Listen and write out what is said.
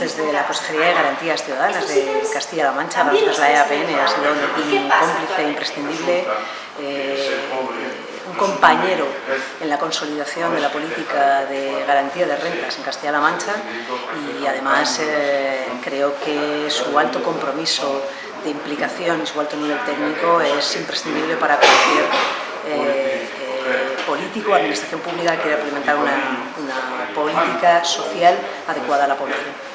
Desde la Consejería de Garantías Ciudadanas de Castilla-La Mancha, para nosotros la EAPN ha sido un cómplice imprescindible, eh, un compañero en la consolidación de la política de garantía de rentas en Castilla-La Mancha y además eh, creo que su alto compromiso de implicación y su alto nivel técnico es imprescindible para cualquier eh, eh político o administración pública que quiera implementar una política social adecuada a la población.